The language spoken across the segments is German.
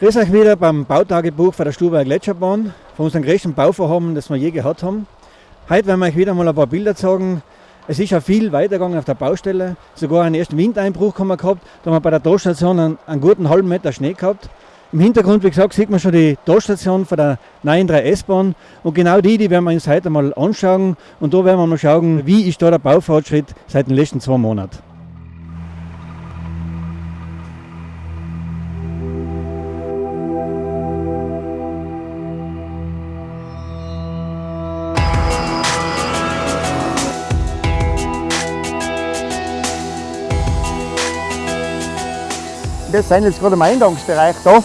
Grüß euch wieder beim Bautagebuch von der Stuber Gletscherbahn, von unserem größten Bauvorhaben, das wir je gehabt haben. Heute werden wir euch wieder mal ein paar Bilder zeigen. Es ist ja viel weitergegangen auf der Baustelle, sogar einen ersten Windeinbruch haben wir gehabt. Da haben wir bei der Torstation einen, einen guten halben Meter Schnee gehabt. Im Hintergrund, wie gesagt, sieht man schon die Torstation von der neuen 3S-Bahn. Und genau die, die werden wir uns heute mal anschauen. Und da werden wir mal schauen, wie ist da der Baufortschritt seit den letzten zwei Monaten. Wir sind jetzt gerade im Eingangsbereich da.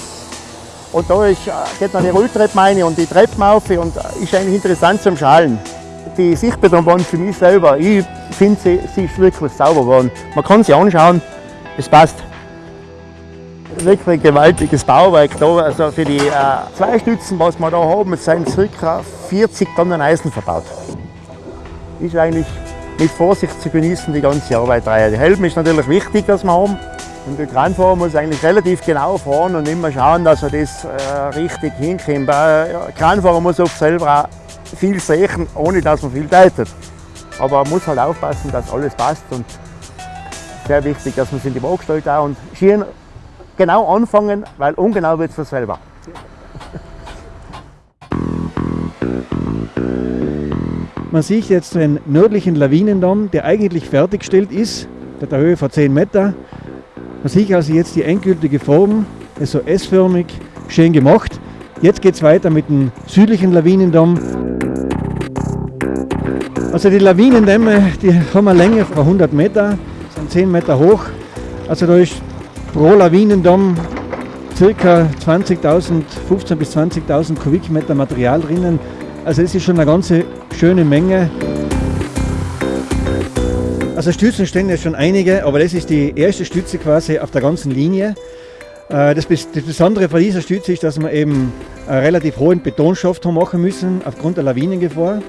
Und da ist, äh, geht dann die Rolltreppe rein und die Treppen auf und äh, ist eigentlich interessant zum Schalen. Die Sichtbetonbahn für mich selber, ich finde sie, sie ist wirklich sauber geworden. Man kann sie anschauen, es passt. Wirklich ein gewaltiges Bauwerk da. Also für die äh, zwei Stützen, was wir da haben, sind ca. 40 Tonnen Eisen verbaut. Ist eigentlich mit Vorsicht zu genießen, die ganze Arbeit. Der Helm ist natürlich wichtig, dass wir haben. Und der Kranfahrer muss eigentlich relativ genau fahren und immer schauen, dass er das äh, richtig hinkriegt. Der Kranfahrer muss oft selber auch viel sehen, ohne dass man viel deutet. Aber man muss halt aufpassen, dass alles passt und sehr wichtig, dass man sich in die Waage stellt auch und schieren genau anfangen, weil ungenau wird es von selber. Man sieht jetzt den nördlichen Lawinendamm, der eigentlich fertiggestellt ist, der hat Höhe von 10 Meter. Man sieht also jetzt die endgültige Form, also S-förmig, schön gemacht. Jetzt geht es weiter mit dem südlichen Lawinendamm. Also die Lawinendämme, die haben eine Länge von 100 Meter, sind 10 Meter hoch. Also da ist pro Lawinendamm ca. 20.000, 15.000 bis 20.000 Kubikmeter Material drinnen. Also es ist schon eine ganz schöne Menge. Also Stützen stehen ja schon einige, aber das ist die erste Stütze quasi auf der ganzen Linie. Äh, das, Besondere von dieser Stütze ist, dass wir eben einen relativ hohen Betonschaft machen müssen, aufgrund der Lawinengefahr.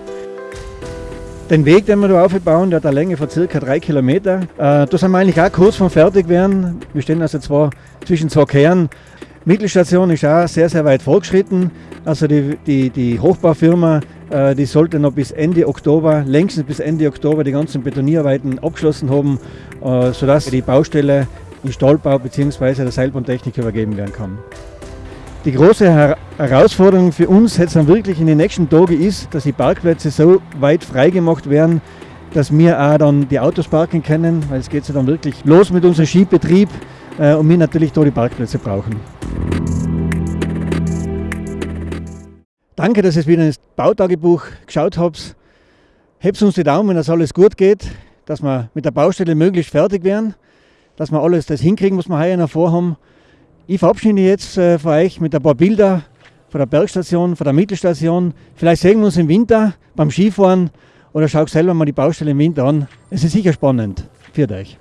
Den Weg, den wir da aufbauen, der hat eine Länge von ca. 3 Kilometer. Äh, da sind wir eigentlich auch kurz vom Fertigwerden. Wir stehen also zwei, zwischen zwei Kernen. Mittelstation ist auch sehr, sehr weit fortgeschritten. Also die, die, die Hochbaufirma die sollte noch bis Ende Oktober, längstens bis Ende Oktober die ganzen Betonierarbeiten abgeschlossen haben, äh, sodass die Baustelle in Stahlbau bzw. der Seilbahntechnik übergeben werden kann. Die große Herausforderung für uns jetzt dann wirklich in den nächsten Tagen ist, dass die Parkplätze so weit freigemacht werden, dass wir auch dann die Autos parken können, weil es geht ja dann wirklich los mit unserem Skibetrieb äh, und wir natürlich da die Parkplätze brauchen. Danke, dass ihr wieder ins Bautagebuch geschaut habt. Hebt uns die Daumen, dass alles gut geht, dass wir mit der Baustelle möglichst fertig werden, dass wir alles das hinkriegen, was wir heuer noch vorhaben. Ich verabschiede jetzt äh, von euch mit ein paar Bilder von der Bergstation, von der Mittelstation. Vielleicht sehen wir uns im Winter beim Skifahren oder schaut selber mal die Baustelle im Winter an. Es ist sicher spannend. Für euch.